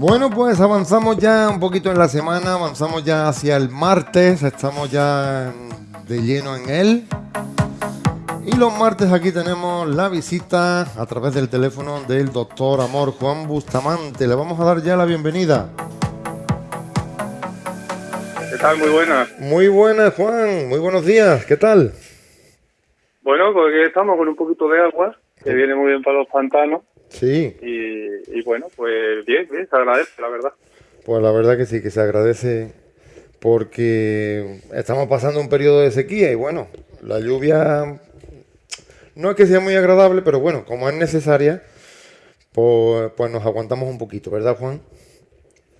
Bueno, pues avanzamos ya un poquito en la semana, avanzamos ya hacia el martes, estamos ya de lleno en él. Y los martes aquí tenemos la visita a través del teléfono del doctor Amor Juan Bustamante. Le vamos a dar ya la bienvenida. ¿Qué tal? Muy buenas. Muy buenas, Juan. Muy buenos días. ¿Qué tal? Bueno, pues aquí estamos con un poquito de agua, que viene muy bien para los pantanos. Sí. Y, y bueno, pues bien, bien, se agradece, la verdad. Pues la verdad que sí, que se agradece porque estamos pasando un periodo de sequía y bueno, la lluvia no es que sea muy agradable, pero bueno, como es necesaria, pues, pues nos aguantamos un poquito, ¿verdad, Juan?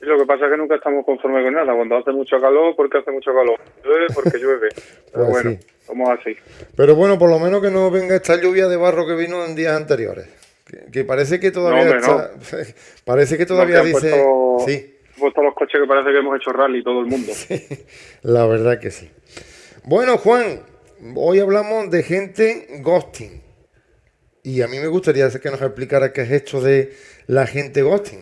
Y lo que pasa es que nunca estamos conformes con nada. Cuando hace mucho calor, porque hace mucho calor. Llueve porque llueve. Pero Pues bueno, sí. somos así. Pero bueno, por lo menos que no venga esta lluvia de barro que vino en días anteriores. Que, que parece que todavía No, está- parece que todavía dice puesto- sí, puesto los coches que parece que hemos hecho rally todo el mundo. la verdad que sí. Bueno, Juan, hoy hablamos de gente ghosting. Y a mí me gustaría que nos explicara qué es esto de la gente ghosting.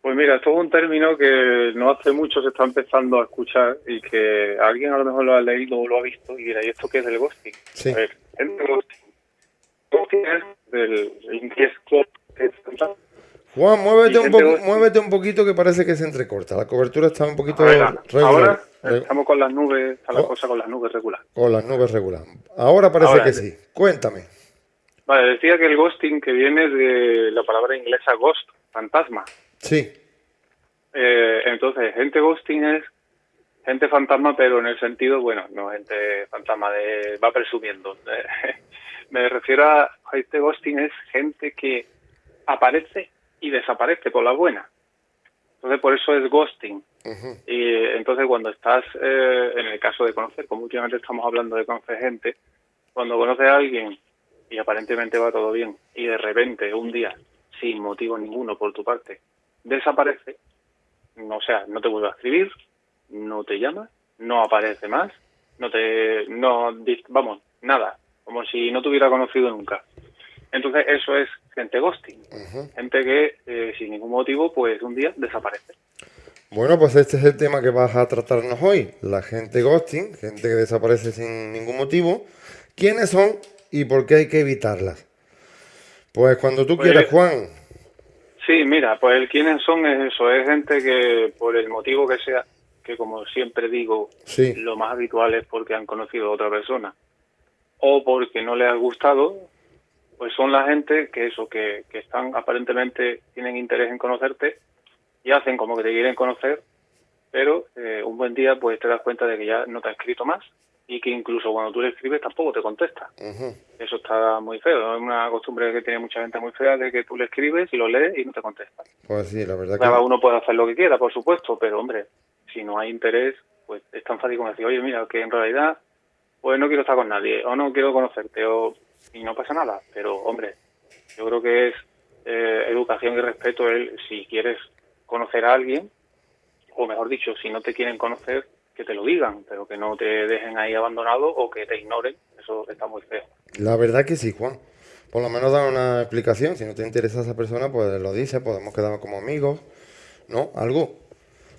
Pues mira, esto es un término que no hace mucho se está empezando a escuchar y que alguien a lo mejor lo ha leído o lo ha visto y dirá, ¿y esto qué es el ghosting? Sí. A ver, ghosting. Ghosting es del inglés Juan, muévete un, poco, muévete un poquito que parece que se entrecorta. La cobertura está un poquito ver, regular. ahora estamos con las nubes, está la Oh. cosa con las nubes regular. con las nubes regular. Ahora parece Ahora que sí. sí. Cuéntame. Vale, decía que el ghosting que viene de la palabra inglesa ghost, fantasma. Sí. Eh, entonces, gente ghosting es gente fantasma, pero en el sentido, bueno, no gente fantasma de va presumiendo. Me refiero a gente ghosting es gente que aparece y desaparece por la buena. Entonces, por eso es ghosting. Y entonces cuando estás, eh, en el caso de conocer, como últimamente estamos hablando de conocer gente, cuando conoces a alguien y aparentemente va todo bien y de repente un día, sin motivo ninguno por tu parte, desaparece, no, o sea, no te vuelve a escribir, no te llama, no aparece más, no te, no, vamos, nada, como si no te hubiera conocido nunca. Entonces eso es gente ghosting, gente que eh, sin ningún motivo, pues un día desaparece. Bueno, pues este es el tema que vas a tratarnos hoy. La gente ghosting, gente que desaparece sin ningún motivo. ¿Quiénes son y por qué hay que evitarlas? Pues cuando tú Pues- quieras, Juan. Sí, mira, pues el quiénes son es eso, es gente que por el motivo que sea, que como siempre digo, Sí. lo más habitual es porque han conocido a otra persona o porque no les ha gustado, pues son la gente que eso, que, que están aparentemente tienen interés en conocerte y hacen como que te quieren conocer, pero eh, un buen día pues te das cuenta de que ya no te ha escrito más y que incluso cuando tú le escribes tampoco te contesta. Eso está muy feo, es una costumbre que tiene mucha gente muy fea de que tú le escribes y lo lees y no te contesta. Pues sí, la verdad Cada que. uno puede hacer lo que quiera, por supuesto, pero hombre, si no hay interés, pues es tan fácil como decir, oye, mira, que en realidad, pues no quiero estar con nadie, o no quiero conocerte, o y no pasa nada. Pero, hombre, yo creo que es eh, educación y respeto el si quieres conocer a alguien, o mejor dicho, si no te quieren conocer, que te lo digan, pero que no te dejen ahí abandonado o que te ignoren, eso está muy feo. La verdad que sí, Juan. Por lo menos da una explicación. Si no te interesa esa persona, pues lo dices, podemos quedar como amigos, ¿no? Algo.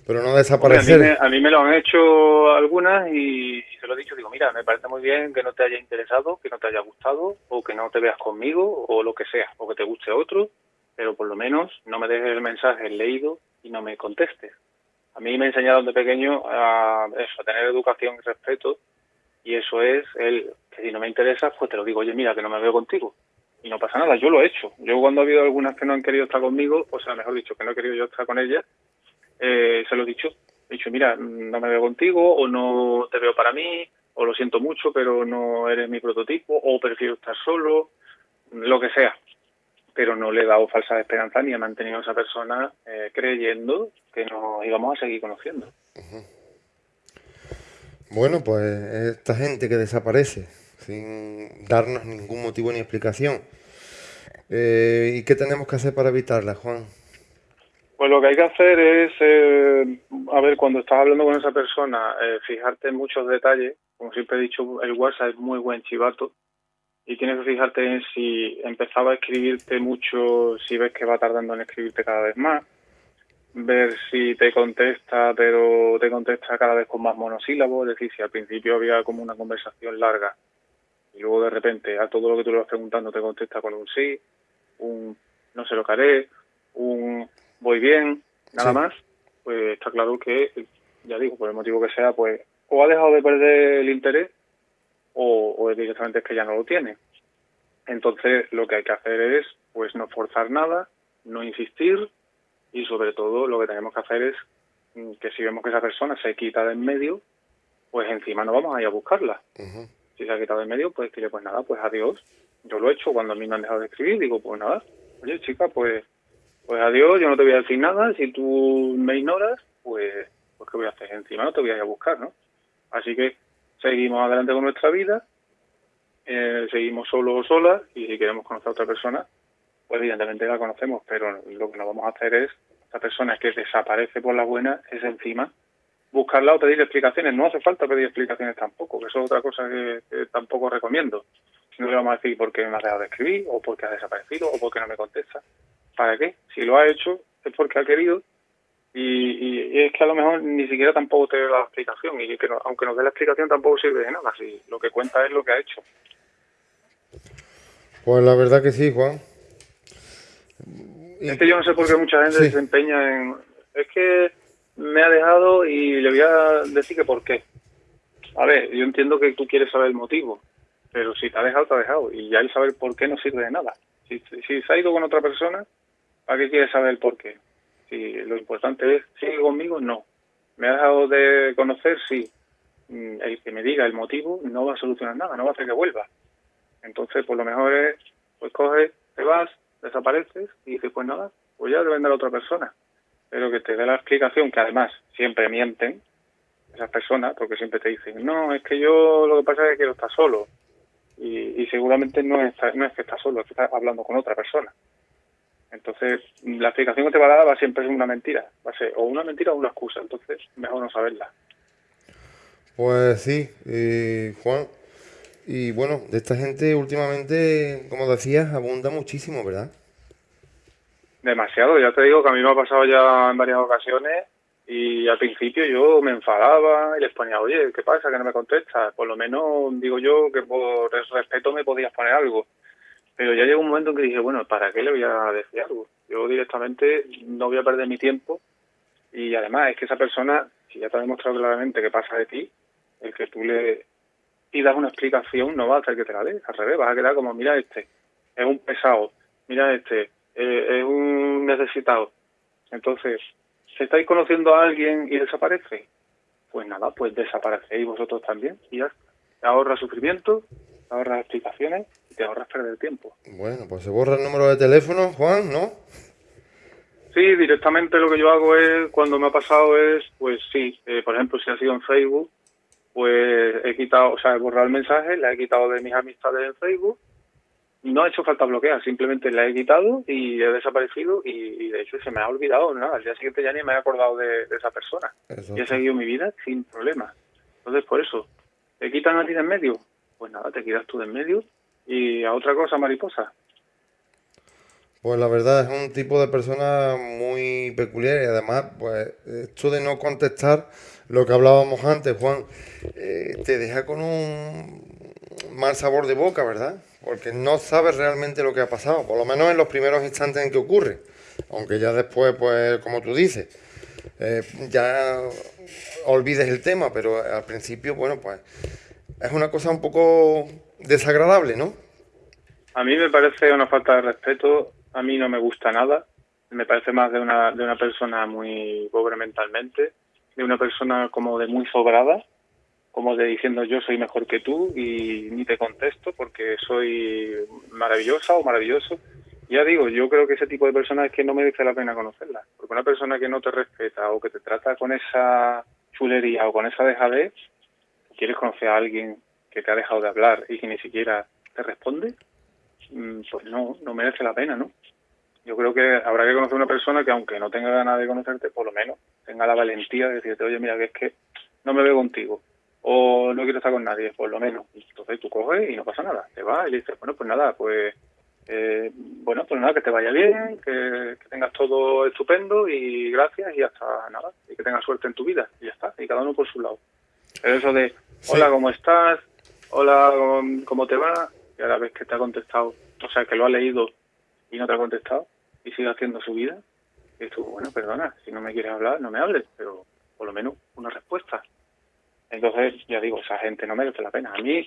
Pero no Hombre, a, mí desaparecer. me, a mí me lo han hecho algunas y, y se lo he dicho, digo, mira, me parece muy bien que no te haya interesado, que no te haya gustado, o que no te veas conmigo, o lo que sea, o que te guste otro, pero por lo menos no me dejes el mensaje leído y no me contestes. A mí me enseñaron de pequeño a, eso, a tener educación y respeto, y eso es el que si no me interesa, pues te lo digo, oye, mira, que no me veo contigo. Y no pasa nada, yo lo he hecho. Yo cuando ha habido algunas que no han querido estar conmigo, o sea, mejor dicho, que no he querido yo estar con ellas, eh, se lo he dicho. He dicho, mira, no me veo contigo, o no te veo para mí, o lo siento mucho, pero no eres mi prototipo, o prefiero estar solo, lo que sea. Pero no le he dado falsas esperanzas ni he mantenido a esa persona eh, creyendo que nos íbamos a seguir conociendo. Bueno, pues esta gente que desaparece sin darnos ningún motivo ni explicación. Eh, ¿Y qué tenemos que hacer para evitarla, Juan? Pues lo que hay que hacer es, eh, a ver, cuando estás hablando con esa persona, eh, fijarte en muchos detalles. Como siempre he dicho, el WhatsApp es muy buen chivato. y tienes que fijarte en si empezaba a escribirte mucho, si ves que va tardando en escribirte cada vez más, ver si te contesta, pero te contesta cada vez con más monosílabos, es decir, si al principio había como una conversación larga y luego de repente a todo lo que tú le vas preguntando te contesta con un sí, un no sé lo que haré, un voy bien, nada más, pues está claro que, ya digo, por el motivo que sea, pues o ha dejado de perder el interés o, o directamente es que ya no lo tiene. Entonces lo que hay que hacer es pues no forzar nada, no insistir y sobre todo lo que tenemos que hacer es mm, que si vemos que esa persona se quita de en medio, pues encima no vamos a ir a buscarla. Si se ha quitado de en medio, pues dile pues nada, pues adiós. Yo lo he hecho cuando a mí me han dejado de escribir, digo pues nada, oye chica, pues pues adiós, yo no te voy a decir nada, si tú me ignoras, pues, pues ¿qué voy a hacer? Encima no te voy a ir a buscar, ¿no? Así que seguimos adelante con nuestra vida, eh, seguimos solos o solas y si queremos conocer a otra persona, pues evidentemente la conocemos, pero lo que no vamos a hacer es, esta persona que desaparece por la buena, es encima buscarla o pedir explicaciones. No hace falta pedir explicaciones tampoco, que eso es otra cosa que, tampoco recomiendo. No le vamos a decir por qué me ha dejado de escribir, o por qué ha desaparecido, o por qué no me contesta. ¿Para qué? Si lo ha hecho es porque ha querido y, es que a lo mejor ni siquiera tampoco te da la explicación y que aunque nos dé la explicación tampoco sirve de nada, si lo que cuenta es lo que ha hecho. Pues la verdad que sí, Juan. Es que yo no sé por qué mucha gente se empeña en... Es que me ha dejado y le voy a decir que por qué. A ver, yo entiendo que tú quieres saber el motivo, pero si te ha dejado, te ha dejado. Y ya el saber por qué no sirve de nada. Si, si se ha ido con otra persona, ¿para qué quieres saber el por qué? Si lo importante es, ¿sigue conmigo? No. ¿Me ha dejado de conocer? Sí. Mm, el que me diga el motivo no va a solucionar nada, no va a hacer que vuelva. Entonces, por lo mejor es, pues coges, te vas, desapareces y dices, pues nada, pues ya depende de la otra persona. Pero que te dé la explicación, que además siempre mienten esas personas, porque siempre te dicen, no, es que yo lo que pasa es que quiero estar solo. Y, seguramente no es, no es que estás solo, es que estás hablando con otra persona. Entonces, la explicación que te va a dar va siempre ser una mentira. Va a ser o una mentira o una excusa. Entonces, mejor no saberla. Pues sí, eh, Juan. Y bueno, de esta gente últimamente, como decías, abunda muchísimo, ¿verdad? Demasiado. Ya te digo que a mí me ha pasado ya en varias ocasiones y al principio yo me enfadaba y les ponía, oye, ¿qué pasa que no me contestas? Por lo menos digo yo que por respeto me podías poner algo. Pero ya llegó un momento en que dije, bueno, ¿para qué le voy a decir algo? Yo directamente no voy a perder mi tiempo y además es que esa persona, si ya te ha demostrado claramente que pasa de ti, el que tú le pidas una explicación no va a hacer que te la dé, al revés, vas a quedar como, mira este, es un pesado, mira este, eh, es un necesitado. Entonces, si estáis conociendo a alguien y desaparece, pues nada, pues desaparecéis vosotros también y ya ahorra sufrimiento, ahorras explicaciones te ahorras perder tiempo. Bueno, pues se borra el número de teléfono, Juan, ¿no? Sí, directamente lo que yo hago es, cuando me ha pasado es, pues sí, eh, por ejemplo, si ha sido en Facebook, pues he quitado, o sea, he borrado el mensaje, la he quitado de mis amistades en Facebook, no ha hecho falta bloquear, simplemente la he quitado y he desaparecido y, de hecho se me ha olvidado, nada, al día siguiente ya ni me he acordado de, esa persona. Y he seguido mi vida sin problema. Entonces, por eso, ¿te quitan a ti de en medio? Pues nada, te quitas tú de en medio y a otra cosa mariposa. Pues la verdad es un tipo de persona muy peculiar y además, pues esto de no contestar lo que hablábamos antes, Juan, eh, te deja con un mal sabor de boca, ¿verdad? Porque no sabes realmente lo que ha pasado, por lo menos en los primeros instantes en que ocurre, aunque ya después, pues como tú dices, eh, ya olvides el tema, pero al principio, bueno, pues es una cosa un poco desagradable, ¿no? A mí me parece una falta de respeto, a mí no me gusta nada, me parece más de una, de una persona muy pobre mentalmente, de una persona como de muy sobrada, como de diciendo yo soy mejor que tú y ni te contesto porque soy maravillosa o maravilloso. Ya digo, yo creo que ese tipo de personas es que no merece la pena conocerla, porque una persona que no te respeta o que te trata con esa chulería o con esa dejadez, quieres conocer a alguien que te ha dejado de hablar y que ni siquiera te responde, mm, pues no, no merece la pena, ¿no? Yo creo que habrá que conocer a una persona que aunque no tenga ganas de conocerte, por lo menos tenga la valentía de decirte, oye, mira, que es que no me veo contigo o no quiero estar con nadie, por lo menos. Entonces tú coges y no pasa nada. Te vas y le dices, bueno, pues nada, pues eh, bueno, pues nada, que te vaya bien, que, tengas todo estupendo y gracias y hasta nada. Y que tengas suerte en tu vida y ya está. Y cada uno por su lado. Pero eso de, hola, ¿cómo estás? Hola, ¿cómo te va? Y a la vez que te ha contestado, o sea, que lo ha leído y no te ha contestado y sigue haciendo su vida. Y tú, bueno, perdona, si no me quieres hablar, no me hables, pero por lo menos una respuesta. Entonces, ya digo, esa gente no merece la pena. A mí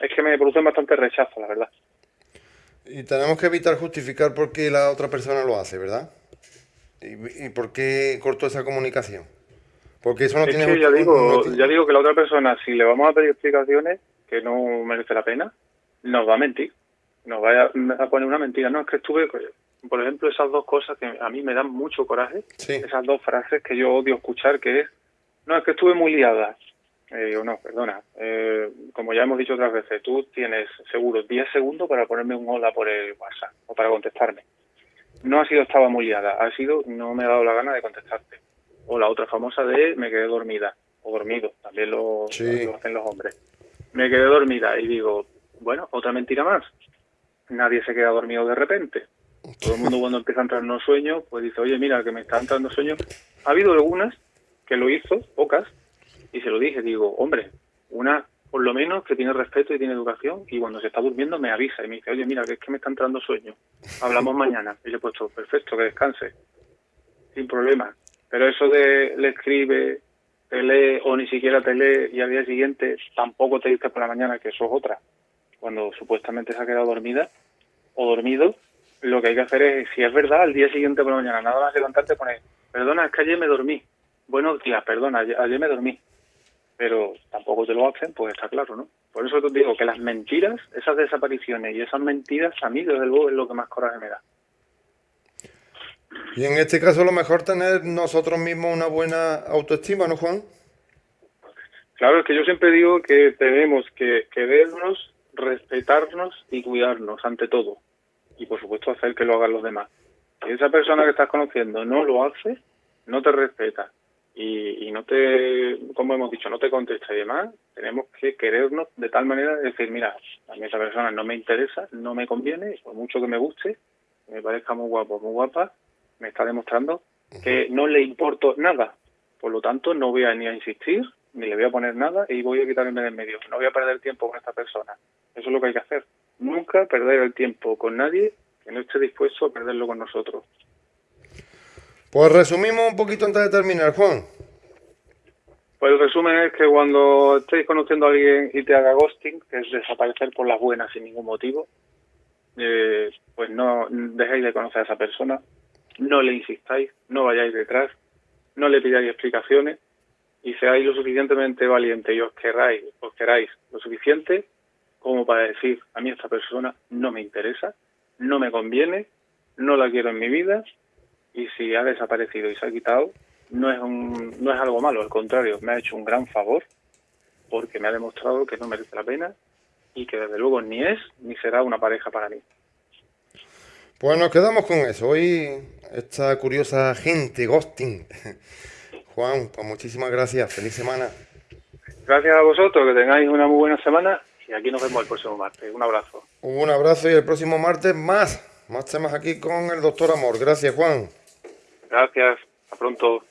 es que me produce bastante rechazo, la verdad. Y tenemos que evitar justificar por qué la otra persona lo hace, ¿verdad? ¿Y, por qué cortó esa comunicación? Porque eso no es tiene... Que ya, digo, ya digo que la otra persona, si le vamos a pedir explicaciones, que no merece la pena, nos va a mentir. Nos va a, poner una mentira. No, es que estuve... Por ejemplo, esas dos cosas que a mí me dan mucho coraje, esas dos frases que yo odio escuchar, que es, no, es que estuve muy liada. Eh, digo, no, perdona. Eh, como ya hemos dicho otras veces, tú tienes seguro 10 segundos para ponerme un hola por el WhatsApp o para contestarme. No ha sido estaba muy liada, ha sido no me ha dado la gana de contestarte. O la otra famosa de me quedé dormida o dormido, también lo, lo hacen los hombres. Me quedé dormida y digo, bueno, otra mentira más. Nadie se queda dormido de repente. Todo el mundo cuando empieza a entrar en un sueño, pues dice, oye, mira, que me está entrando sueño. Ha habido algunas que lo hizo, pocas, y se lo dije, digo, hombre, una por lo menos que tiene respeto y tiene educación y cuando se está durmiendo me avisa y me dice, oye, mira, que es que me está entrando sueño, hablamos mañana. Y le he puesto, perfecto, que descanse, sin problema. Pero eso de le escribe, te lee o ni siquiera te lee y al día siguiente tampoco te dice por la mañana que eso es otra, cuando supuestamente se ha quedado dormida o dormido, lo que hay que hacer es, si es verdad, al día siguiente por la mañana, nada más levantarte, poner, perdona, es que ayer me dormí. Buenos días, perdona, ayer me dormí pero tampoco te lo hacen, pues está claro, ¿no? Por eso te digo que las mentiras, esas desapariciones y esas mentiras, a mí desde luego es lo que más coraje me da. Y en este caso lo mejor tener nosotros mismos una buena autoestima, ¿no, Juan? Claro, es que yo siempre digo que tenemos que querernos, respetarnos y cuidarnos ante todo. Y por supuesto hacer que lo hagan los demás. Si esa persona que estás conociendo no lo hace, no te respeta, y, no te, como hemos dicho, no te contesta y demás, tenemos que querernos de tal manera de decir, mira, a mí esa persona no me interesa, no me conviene, por mucho que me guste, me parezca muy guapo, muy guapa, me está demostrando que no le importo nada. Por lo tanto, no voy a ni a insistir, ni le voy a poner nada y voy a quitarme del medio. No voy a perder tiempo con esta persona. Eso es lo que hay que hacer. Nunca perder el tiempo con nadie que no esté dispuesto a perderlo con nosotros. Pues resumimos un poquito antes de terminar, Juan. Pues el resumen es que cuando estéis conociendo a alguien y te haga ghosting, que es desaparecer por las buenas sin ningún motivo, eh, pues no dejéis de conocer a esa persona, no le insistáis, no vayáis detrás, no le pidáis explicaciones y seáis lo suficientemente valiente y os queráis, os queráis lo suficiente como para decir a mí esta persona no me interesa, no me conviene, no la quiero en mi vida y si ha desaparecido y se ha quitado, no es, un, no es algo malo, al contrario, me ha hecho un gran favor porque me ha demostrado que no merece la pena y que desde luego ni es ni será una pareja para mí. Pues nos quedamos con eso. Hoy esta curiosa gente, ghosting. Juan, pues muchísimas gracias. Feliz semana. Gracias a vosotros, que tengáis una muy buena semana y aquí nos vemos el próximo martes. Un abrazo. Un abrazo y el próximo martes más. Más temas aquí con el doctor Amor. Gracias, Juan. Gracias, a pronto.